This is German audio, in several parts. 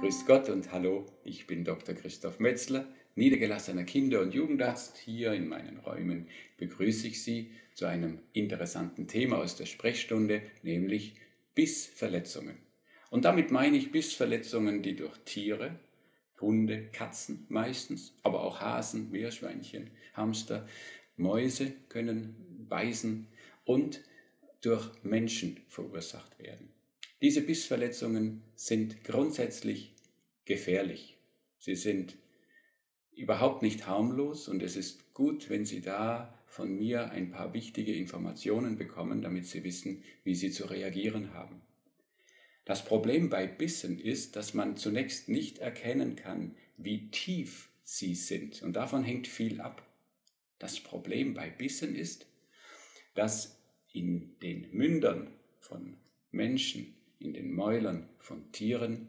Grüß Gott und hallo, ich bin Dr. Christoph Metzler, niedergelassener Kinder- und Jugendarzt. Hier in meinen Räumen begrüße ich Sie zu einem interessanten Thema aus der Sprechstunde, nämlich Bissverletzungen. Und damit meine ich Bissverletzungen, die durch Tiere, Hunde, Katzen meistens, aber auch Hasen, Meerschweinchen, Hamster, Mäuse können beißen und durch Menschen verursacht werden. Diese Bissverletzungen sind grundsätzlich gefährlich. Sie sind überhaupt nicht harmlos und es ist gut, wenn Sie da von mir ein paar wichtige Informationen bekommen, damit Sie wissen, wie Sie zu reagieren haben. Das Problem bei Bissen ist, dass man zunächst nicht erkennen kann, wie tief sie sind und davon hängt viel ab. Das Problem bei Bissen ist, dass in den Mündern von Menschen in den Mäulern von Tieren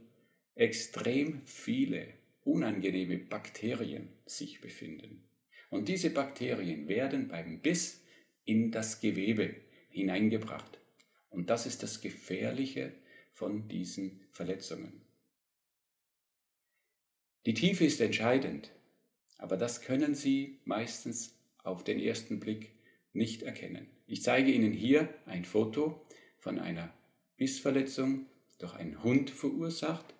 extrem viele unangenehme Bakterien sich befinden. Und diese Bakterien werden beim Biss in das Gewebe hineingebracht. Und das ist das Gefährliche von diesen Verletzungen. Die Tiefe ist entscheidend, aber das können Sie meistens auf den ersten Blick nicht erkennen. Ich zeige Ihnen hier ein Foto von einer Bissverletzung durch einen Hund verursacht,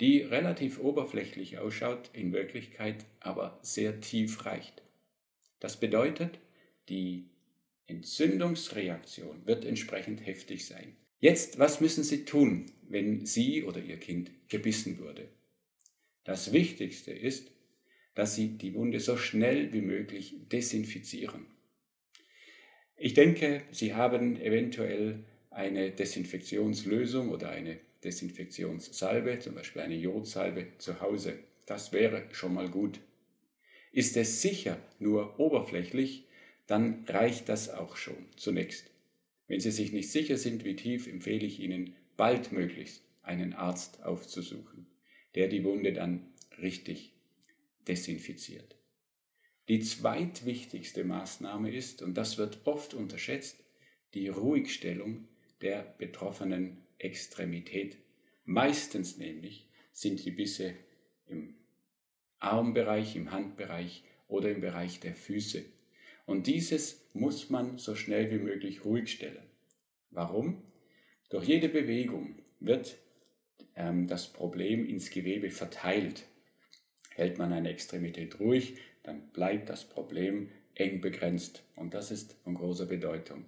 die relativ oberflächlich ausschaut, in Wirklichkeit aber sehr tief reicht. Das bedeutet, die Entzündungsreaktion wird entsprechend heftig sein. Jetzt, was müssen Sie tun, wenn Sie oder Ihr Kind gebissen wurde? Das Wichtigste ist, dass Sie die Wunde so schnell wie möglich desinfizieren. Ich denke, Sie haben eventuell eine Desinfektionslösung oder eine Desinfektionssalbe, zum Beispiel eine Jodsalbe zu Hause. Das wäre schon mal gut. Ist es sicher nur oberflächlich, dann reicht das auch schon zunächst. Wenn Sie sich nicht sicher sind, wie tief, empfehle ich Ihnen, baldmöglichst einen Arzt aufzusuchen, der die Wunde dann richtig desinfiziert. Die zweitwichtigste Maßnahme ist, und das wird oft unterschätzt, die Ruhigstellung der betroffenen Extremität. Meistens nämlich sind die Bisse im Armbereich, im Handbereich oder im Bereich der Füße. Und dieses muss man so schnell wie möglich ruhig stellen. Warum? Durch jede Bewegung wird ähm, das Problem ins Gewebe verteilt. Hält man eine Extremität ruhig, dann bleibt das Problem eng begrenzt. Und das ist von großer Bedeutung.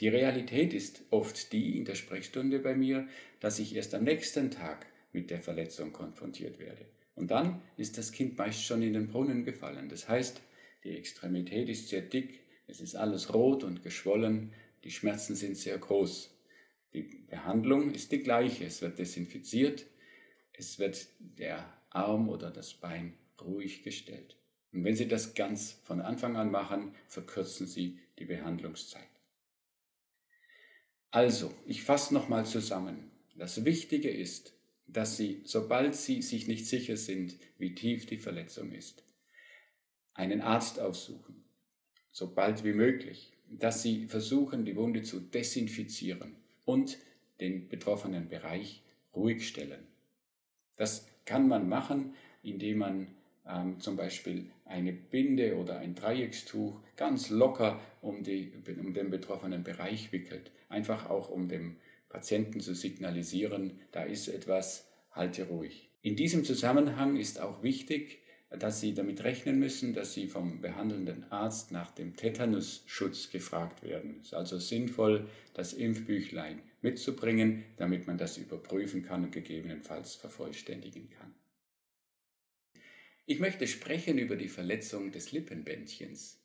Die Realität ist oft die in der Sprechstunde bei mir, dass ich erst am nächsten Tag mit der Verletzung konfrontiert werde. Und dann ist das Kind meist schon in den Brunnen gefallen. Das heißt, die Extremität ist sehr dick, es ist alles rot und geschwollen, die Schmerzen sind sehr groß. Die Behandlung ist die gleiche. Es wird desinfiziert, es wird der Arm oder das Bein ruhig gestellt. Und wenn Sie das ganz von Anfang an machen, verkürzen Sie die Behandlungszeit. Also, ich fasse nochmal zusammen. Das Wichtige ist, dass Sie, sobald Sie sich nicht sicher sind, wie tief die Verletzung ist, einen Arzt aufsuchen, sobald wie möglich, dass Sie versuchen, die Wunde zu desinfizieren und den betroffenen Bereich ruhig stellen. Das kann man machen, indem man ähm, zum Beispiel eine Binde oder ein Dreieckstuch ganz locker um, die, um den betroffenen Bereich wickelt. Einfach auch um dem Patienten zu signalisieren, da ist etwas, halte ruhig. In diesem Zusammenhang ist auch wichtig, dass Sie damit rechnen müssen, dass Sie vom behandelnden Arzt nach dem Tetanusschutz gefragt werden. Es ist also sinnvoll, das Impfbüchlein mitzubringen, damit man das überprüfen kann und gegebenenfalls vervollständigen kann. Ich möchte sprechen über die Verletzung des Lippenbändchens.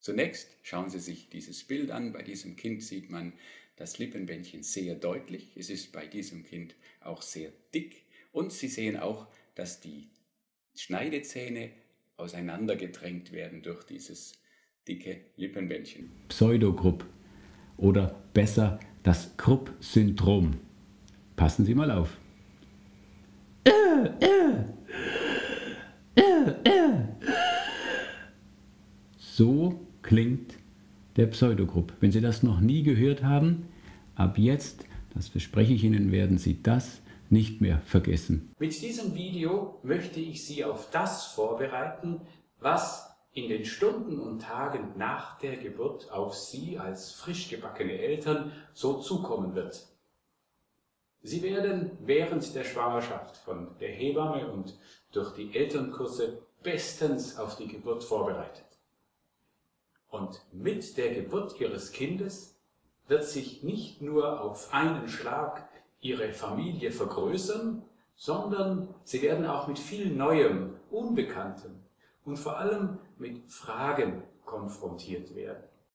Zunächst schauen Sie sich dieses Bild an. Bei diesem Kind sieht man das Lippenbändchen sehr deutlich. Es ist bei diesem Kind auch sehr dick. Und Sie sehen auch, dass die Schneidezähne auseinandergedrängt werden durch dieses dicke Lippenbändchen. Pseudogrupp oder besser das Krupp-Syndrom. Passen Sie mal auf. Äh, äh. So klingt der Pseudogrupp. Wenn Sie das noch nie gehört haben, ab jetzt, das verspreche ich Ihnen, werden Sie das nicht mehr vergessen. Mit diesem Video möchte ich Sie auf das vorbereiten, was in den Stunden und Tagen nach der Geburt auf Sie als frisch gebackene Eltern so zukommen wird. Sie werden während der Schwangerschaft von der Hebamme und durch die Elternkurse bestens auf die Geburt vorbereitet. Und mit der Geburt Ihres Kindes wird sich nicht nur auf einen Schlag Ihre Familie vergrößern, sondern Sie werden auch mit viel Neuem, Unbekanntem und vor allem mit Fragen konfrontiert werden.